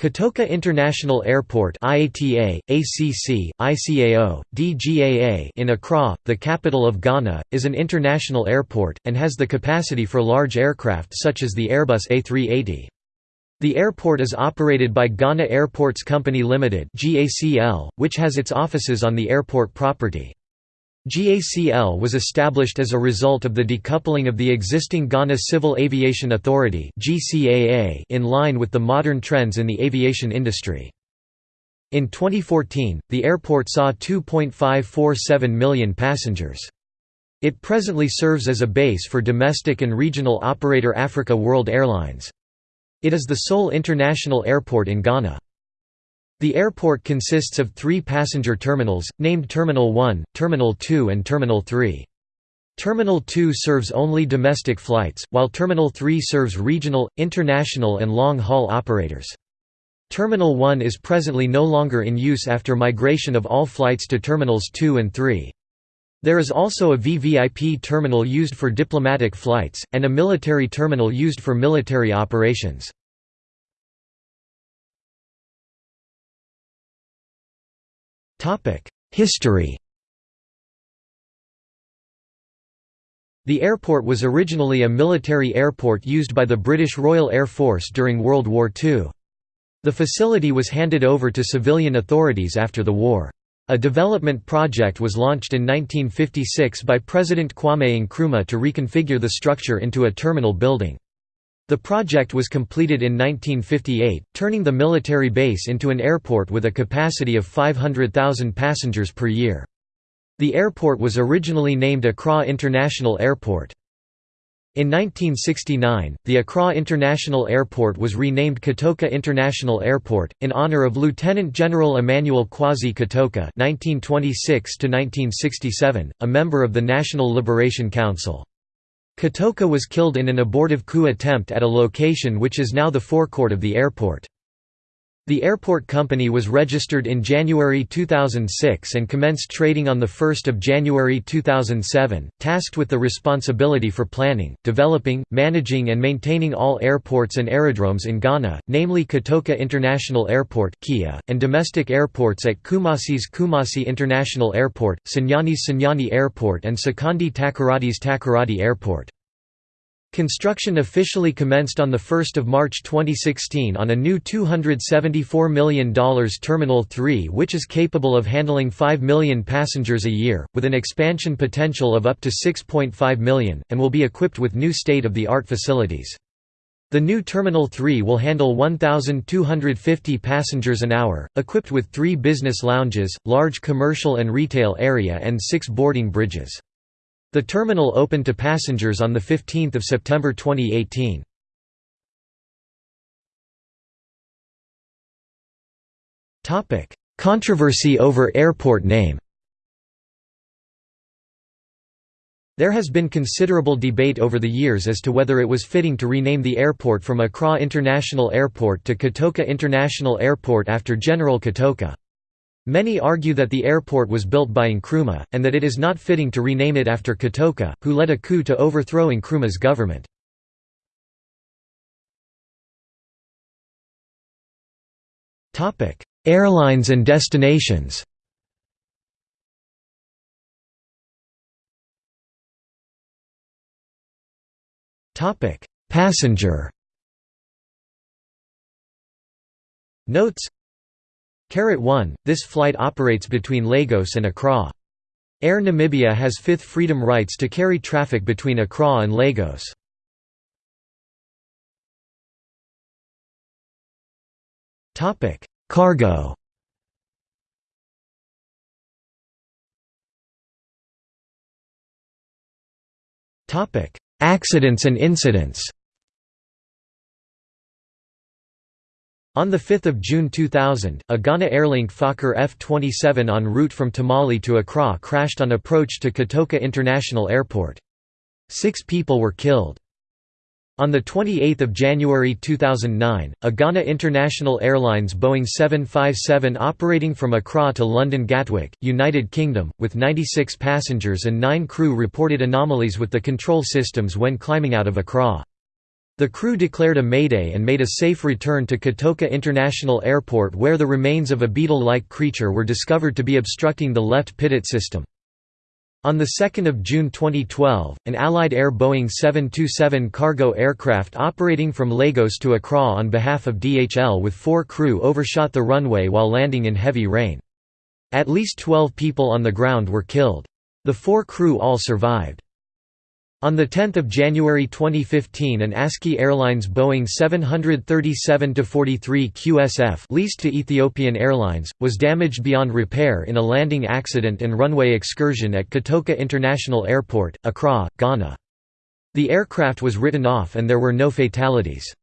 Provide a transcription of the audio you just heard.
Kotoka International Airport IATA, ACC, ICAO, DGAA in Accra, the capital of Ghana, is an international airport, and has the capacity for large aircraft such as the Airbus A380. The airport is operated by Ghana Airports Company Limited which has its offices on the airport property. GACL was established as a result of the decoupling of the existing Ghana Civil Aviation Authority in line with the modern trends in the aviation industry. In 2014, the airport saw 2.547 million passengers. It presently serves as a base for domestic and regional operator Africa World Airlines. It is the sole international airport in Ghana. The airport consists of three passenger terminals, named Terminal 1, Terminal 2 and Terminal 3. Terminal 2 serves only domestic flights, while Terminal 3 serves regional, international and long-haul operators. Terminal 1 is presently no longer in use after migration of all flights to Terminals 2 and 3. There is also a VVIP terminal used for diplomatic flights, and a military terminal used for military operations. History The airport was originally a military airport used by the British Royal Air Force during World War II. The facility was handed over to civilian authorities after the war. A development project was launched in 1956 by President Kwame Nkrumah to reconfigure the structure into a terminal building. The project was completed in 1958, turning the military base into an airport with a capacity of 500,000 passengers per year. The airport was originally named Accra International Airport. In 1969, the Accra International Airport was renamed Kotoka International Airport, in honor of Lieutenant General Emmanuel Kwasi Kotoka (1926–1967), a member of the National Liberation Council. Kotoka was killed in an abortive coup attempt at a location which is now the forecourt of the airport. The airport company was registered in January 2006 and commenced trading on 1 January 2007, tasked with the responsibility for planning, developing, managing and maintaining all airports and aerodromes in Ghana, namely Kotoka International Airport and domestic airports at Kumasi's Kumasi International Airport, Sunyani's Sunyani Airport and Sekondi Takoradi's Takoradi Airport. Construction officially commenced on 1 March 2016 on a new $274 million Terminal 3 which is capable of handling 5 million passengers a year, with an expansion potential of up to 6.5 million, and will be equipped with new state-of-the-art facilities. The new Terminal 3 will handle 1,250 passengers an hour, equipped with three business lounges, large commercial and retail area and six boarding bridges. The terminal opened to passengers on 15 September 2018. Controversy over airport name There has been considerable debate over the years as to whether it was fitting to rename the airport from Accra International Airport to Kotoka International Airport after General Kotoka. Many argue that the airport was built by Nkrumah, and that it is not fitting to rename it after Kotoka, who led a coup to overthrow Nkrumah's government. Airlines and destinations Passenger Notes Carat 1, this flight operates between Lagos and Accra. Air Namibia has fifth freedom rights to carry traffic between Accra and Lagos. Cargo Accidents and incidents On 5 June 2000, a Ghana Airlink Fokker F-27 en route from Tamale to Accra crashed on approach to Kotoka International Airport. Six people were killed. On 28 January 2009, a Ghana International Airlines Boeing 757 operating from Accra to London Gatwick, United Kingdom, with 96 passengers and 9 crew reported anomalies with the control systems when climbing out of Accra. The crew declared a mayday and made a safe return to Kotoka International Airport where the remains of a beetle-like creature were discovered to be obstructing the left pitot system. On 2 June 2012, an Allied Air Boeing 727 cargo aircraft operating from Lagos to Accra on behalf of DHL with four crew overshot the runway while landing in heavy rain. At least 12 people on the ground were killed. The four crew all survived. On 10 January 2015 an ASKY Airlines Boeing 737-43 QSF leased to Ethiopian Airlines, was damaged beyond repair in a landing accident and runway excursion at Kotoka International Airport, Accra, Ghana. The aircraft was written off and there were no fatalities.